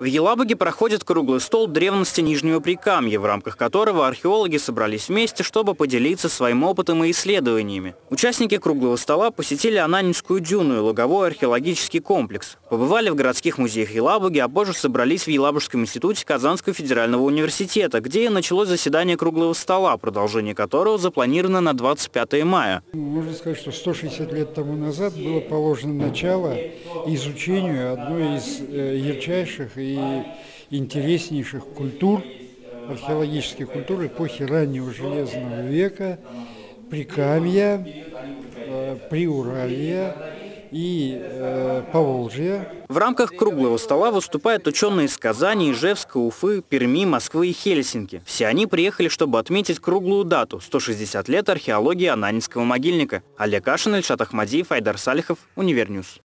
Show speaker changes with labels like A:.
A: В Елабуге проходит круглый стол древности Нижнего Прикамья, в рамках которого археологи собрались вместе, чтобы поделиться своим опытом и исследованиями. Участники круглого стола посетили Ананинскую дюну и луговой археологический комплекс, побывали в городских музеях Елабуги, а позже собрались в Елабужском институте Казанского федерального университета, где и началось заседание круглого стола, продолжение которого запланировано на 25 мая.
B: Можно сказать, что 160 лет тому назад было положено начало изучению одной из э, ярчайших и интереснейших культур, археологических культур эпохи раннего Железного века, Прикамья, э, Приуралья и э, Поволжья.
A: В рамках круглого стола выступают ученые из Казани, Ижевска, Уфы, Перми, Москвы и Хельсинки. Все они приехали, чтобы отметить круглую дату – 160 лет археологии Ананьинского могильника. Олег Кашин, Ильшат Ахмадиев, Айдар Салихов, UniverNews.